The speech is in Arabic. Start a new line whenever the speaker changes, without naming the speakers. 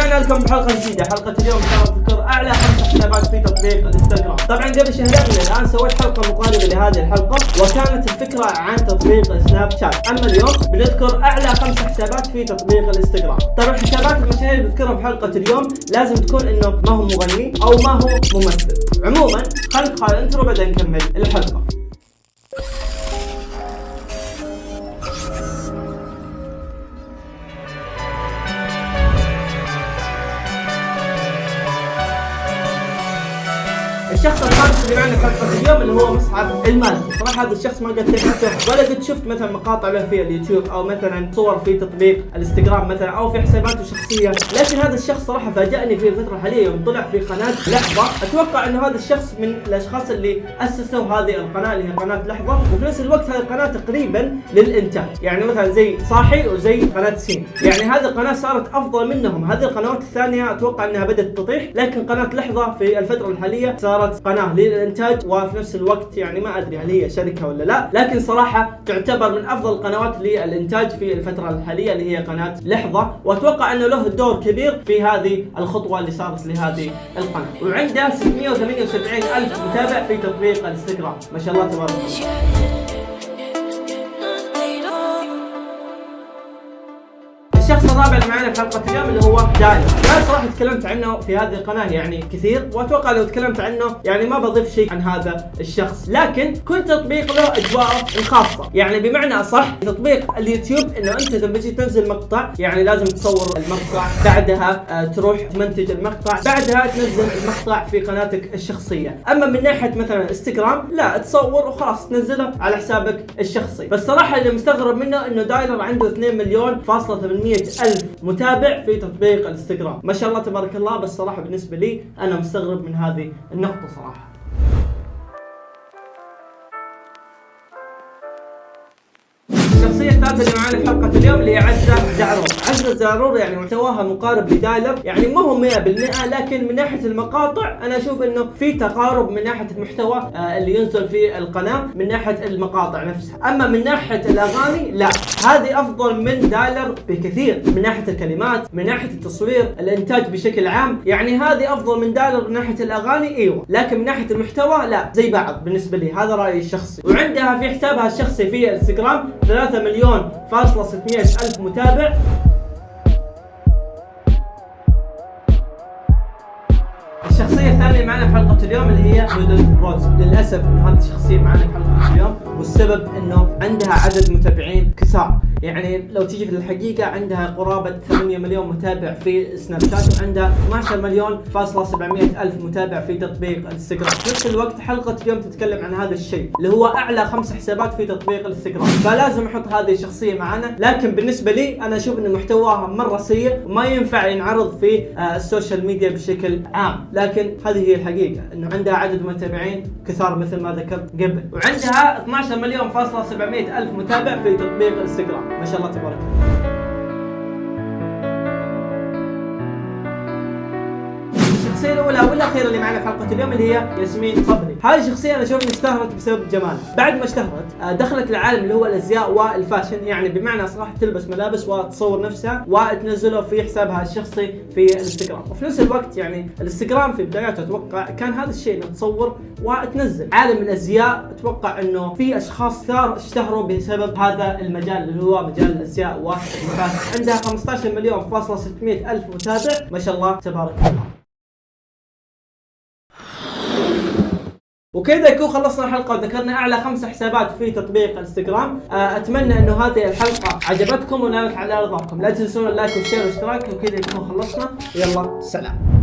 ورجعنا لكم بحلقة جديدة. حلقة اليوم ان شاء الله أعلى خمس حسابات في تطبيق الإنستغرام. طبعا قبل شهرين الآن سويت حلقة مقاربة لهذه الحلقة وكانت الفكرة عن تطبيق سناب شات. أما اليوم بنذكر أعلى خمس حسابات في تطبيق الإنستغرام. طبعا الحسابات المشاهير اللي بذكرها بحلقه اليوم لازم تكون إنه ما هو مغني أو ما هو ممثل. عموما خلينا ندخل ال intro بعدين نكمل الحلقة. الشخص الخامس اللي معنا في اليوم اللي هو مصعب المالكي، صراحة هذا الشخص ما قد تعرفته ولا قد شفت مثلا مقاطع له في اليوتيوب أو مثلا صور في تطبيق الإنستغرام مثلا أو في حساباته الشخصية، لكن هذا الشخص صراحة فاجأني في الفترة الحالية يوم طلع في قناة لحظة، أتوقع إنه هذا الشخص من الأشخاص اللي أسسوا هذه القناة اللي هي قناة لحظة، وفي نفس الوقت هذه القناة تقريبا للإنتاج، يعني مثلا زي صاحي وزي قناة سين، يعني هذه القناة صارت أفضل منهم، هذه القنوات الثانية أتوقع إنها بدأت تطيح، لكن قناة لحظة في الفترة الحالية صارت قناة للإنتاج وفي نفس الوقت يعني ما أدري هل هي شركة ولا لا لكن صراحة تعتبر من أفضل القنوات للإنتاج في الفترة الحالية اللي هي قناة لحظة وأتوقع أنه له دور كبير في هذه الخطوة اللي صارت لهذه القناة. وعنده 678 ألف متابع في تطبيق الإنستغرام. ما شاء الله تبارك الله. الشخص الرابع اللي معنا في حلقة اليوم اللي هو دايلر، أنا صراحة تكلمت عنه في هذه القناة يعني كثير وأتوقع لو تكلمت عنه يعني ما بضيف شيء عن هذا الشخص، لكن كل تطبيق له أجواءه الخاصة، يعني بمعنى أصح تطبيق اليوتيوب إنه أنت لما تجي تنزل مقطع يعني لازم تصور المقطع، بعدها آه تروح تمنتج المقطع، بعدها تنزل المقطع في قناتك الشخصية، أما من ناحية مثلا إنستغرام لا تصور وخلاص تنزله على حسابك الشخصي، بس صراحة اللي مستغرب منه إنه دايلر عنده 2 مليون فاصلة 800 ألف متابع في تطبيق الانستغرام. ما شاء الله تبارك الله بس صراحة بالنسبة لي أنا مستغرب من هذه النقطة صراحة. الشخصية الثالثة اللي معانا في حلقة اليوم اللي هي عزة زعرور، عزة زعرور يعني محتواها مقارب لدايلر، يعني ما هو 100% لكن من ناحية المقاطع أنا أشوف إنه في تقارب من ناحية المحتوى آه اللي ينزل في القناة من ناحية المقاطع نفسها، أما من ناحية الأغاني لا، هذه أفضل من دايلر بكثير. من ناحية الكلمات، من ناحية التصوير، الإنتاج بشكل عام، يعني هذه أفضل من دايلر من ناحية الأغاني أيوه، لكن من ناحية المحتوى لا، زي بعض بالنسبة لي، هذا رأيي الشخصي، وعندها في حسابها الشخصي في الانستغرام 3 مليون فاصلة 600 ألف متابع. الشخصية الثانية معنا في حلقة اليوم اللي هي نودل روز، للأسف إنه هذه الشخصية معنا في حلقة اليوم والسبب إنه عندها عدد متابعين كثار، يعني لو تيجي في الحقيقة عندها قرابة 8 مليون متابع في سناب شات وعندها 12 مليون فاصلة 700 ألف متابع في تطبيق الانستغرام، في نفس الوقت حلقة اليوم تتكلم عن هذا الشيء اللي هو أعلى خمس حسابات في تطبيق الانستغرام، فلازم أحط هذه الشخصية معنا، لكن بالنسبة لي أنا أشوف إن محتواها مرة سيء وما ينفع ينعرض في آه ال social media بشكل عام، لكن هذه هي الحقيقة إنه عندها عدد متابعين كثار مثل ما ذكرت قبل. وعندها 12 مليون فاصلة 700 ألف متابع في تطبيق الانستغرام. ما شاء الله تبارك. الله الشخصية الأولى والأخيرة اللي معنا في حلقة اليوم اللي هي ياسمين صبري، هذه الشخصية أنا أشوف إنها اشتهرت بسبب جمالها، بعد ما اشتهرت دخلت العالم اللي هو الأزياء والفاشن، يعني بمعنى صراحة تلبس ملابس وتصور نفسها وتنزله في حسابها الشخصي في الانستغرام، وفي نفس الوقت يعني الانستغرام في بداياته أتوقع كان هذا الشيء إنه تصور وتنزل، عالم الأزياء أتوقع إنه في أشخاص كثار اشتهروا بسبب هذا المجال اللي هو مجال الأزياء والفاشن، عندها 15 مليون فاصلة 600 ألف متابع، ما شاء الله تبارك الله. وكذا يكون خلصنا الحلقة. وذكرنا أعلى خمس حسابات في تطبيق الإنستغرام. أتمنى إنه هذه الحلقة عجبتكم ونالت على رضاكم لا تنسون اللايك والشير والاشتراك. وكذا يكون خلصنا. يلا سلام.